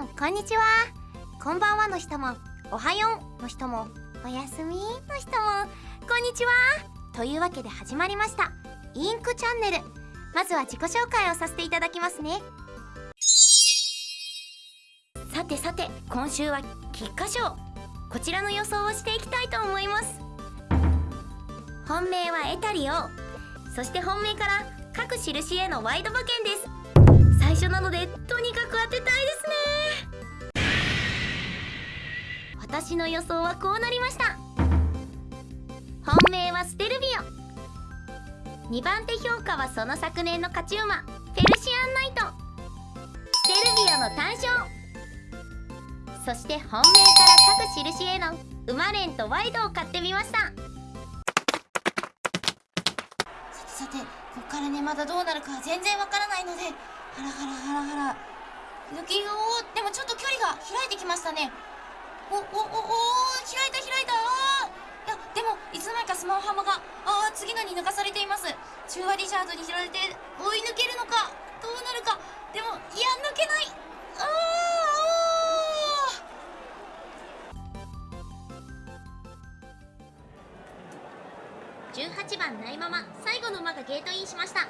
んこんにちは。こんばんはの人もおはようの人もおやすみの人もこんにちは。というわけで始まりました。インクチャンネル。まずは自己紹介をさせていただきますね。さてさて今週は菊花賞。こちらの予想をしていきたいと思います。本命はエタリオ。そして本命から各印へのワイド馬券です。最初なのでとにかく当てたいですね。私の予想はこうなりました。本命はステルビオ。2番手評価はその昨年の勝ち馬フェルシアンナイト。ステルビオの単勝。そして本命から各印への馬連とワイドを買ってみました。さてここからねまだどうなるか全然わからないのでハラハラハラハラ。ドキおーでもちょっと距離が開いてきましたね。おおおお開いた開いた。あいやでもいつの間にかスマホハマがあー次のに抜かされています。中和リチャードに拾われて追い抜けるのかどうなるか。でもいや抜けない。ああ18番ナイママ。最後の馬がゲートインしました。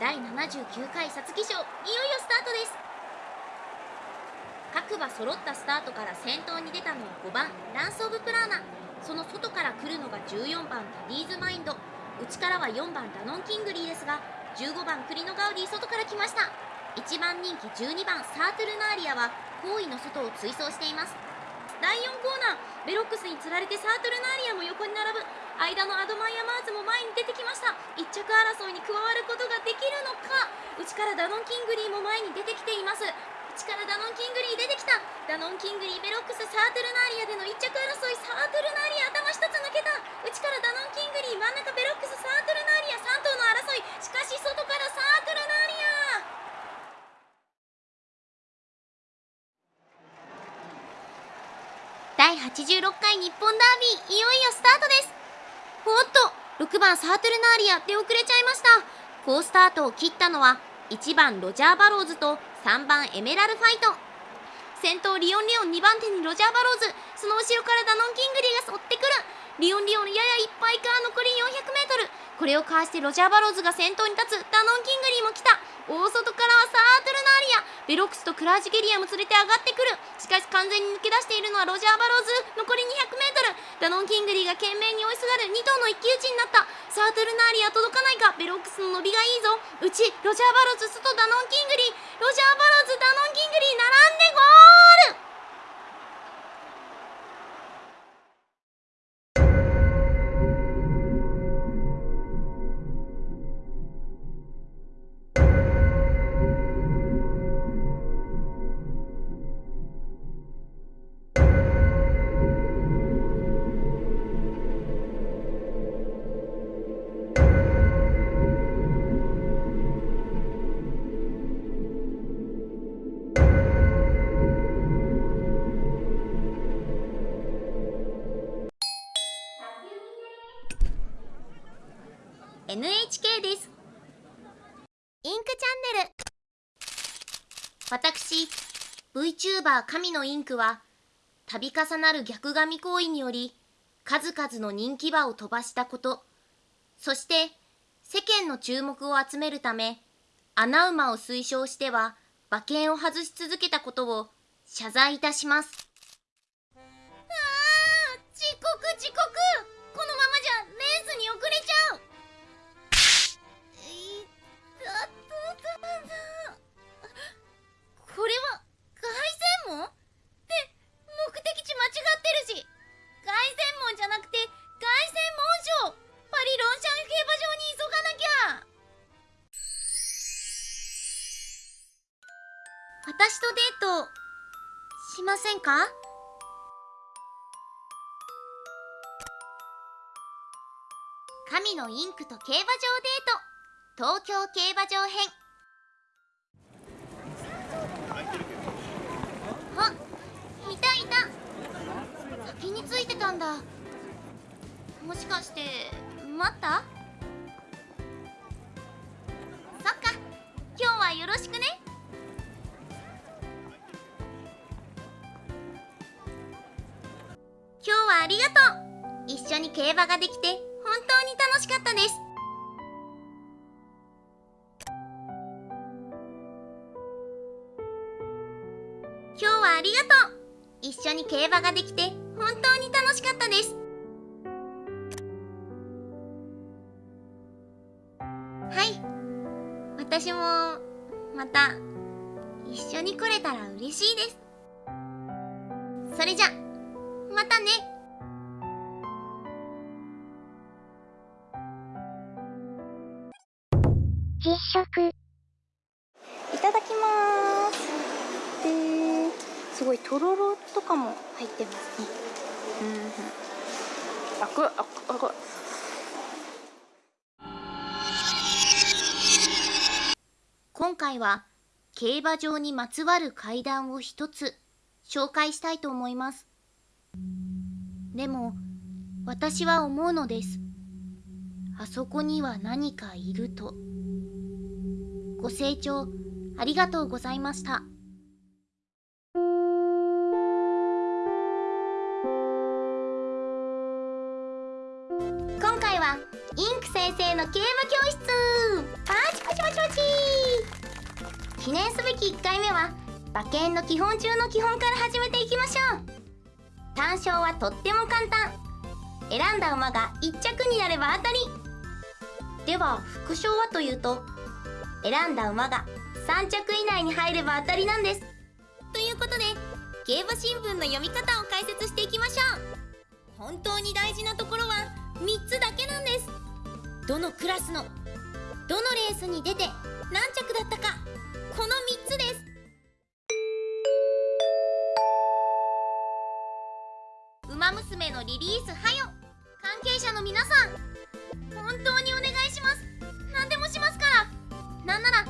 第79回皐月賞いよいよスタートです。各馬揃ったスタートから先頭に出たのは5番ランス・オブ・プラーナ。その外から来るのが14番ダディーズ・マインド。内からは4番ダノン・キングリーですが15番クリノ・ガウディ外から来ました。1番人気12番サートゥルナーリアは好位の外を追走しています。第4コーナー。ベロックスにつられてサートルナーリアも横に並ぶ。間のアドマイヤマーズも前に出てきました。1着争いに加わることができるのか。内からダノン・キングリーも前に出てきています。内からダノン・キングリー出てきた。ダノン・キングリーベロックスサートルナーリアでの1着争い。サートルナーリア頭一つ抜けた。内からダノン・キングリー真ん中ベロックスサートルナーリア。3頭の争い。しかし外からサートルナーリア第86回日本ダービーいよいよスタートです。おっと6番サートルナーリア出遅れちゃいました。好スタートを切ったのは1番ロジャー・バローズと3番エメラルファイト。先頭リオン・リオン2番手にロジャー・バローズ。その後ろからダノン・キングリーが追ってくる。リオン・リオンややいっぱいか残り 400m これをかわしてロジャー・バローズが先頭に立つ。ダノン・キングリーも来た。大外からはサートルナーリアベロックスとクラージュゲリエも連れて上がってくる。しかし完全に抜け出しているのはロジャー・バローズ。残り 200m ダノン・キングリーが懸命に追いすがる。2頭の一騎打ちになった。サートルナーリア届かないか。ベロックスの伸びがいいぞ。内ロジャー・バローズ外ダノン・キングリー・です。インクチャンネル。私 VTuber 神のインクは度重なる逆髪行為により数々の人気馬を飛ばしたこと。そして世間の注目を集めるため穴馬を推奨しては馬券を外し続けたことを謝罪いたします。あー遅刻遅刻。しませんか？神のインクと競馬場デート。東京競馬場編。あいたいた。先についてたんだ。もしかして待った？ありがとう。一緒に競馬ができて本当に楽しかったです。今日はありがとう。一緒に競馬ができて本当に楽しかったです。はい。私もまた一緒に来れたら嬉しいです。それじゃまたね。食。いただきます。ですごいとろろとかも入ってますね。うんあくあくあく今回は競馬場にまつわる階段を一つ紹介したいと思います。でも私は思うのです。あそこには何かいるとご清聴ありがとうございました。今回はインク先生の競馬教室パチパチパチパチ記念すべき1回目は馬券の基本中の基本から始めていきましょう単勝はとっても簡単選んだ馬が1着になれば当たりでは副賞はというと選んだ馬が3着以内に入れば当たりなんです。ということで競馬新聞の読み方を解説していきましょう。本当に大事なところは3つだけなんです。どのクラスのどのレースに出て何着だったかこの3つです。馬娘のリリースはよ。関係者の皆さん本当にお願いします。なんなら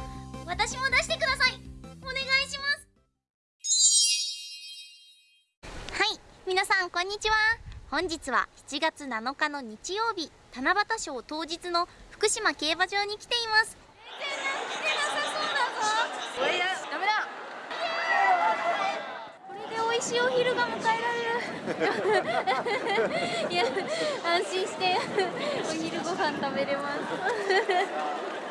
私も出してください。お願いします。はい。皆さんこんにちは。本日は7月7日の日曜日七夕賞当日の福島競馬場に来ています。これダメだ。これで美味しいお昼が迎えられる。いや安心してお昼ご飯食べれます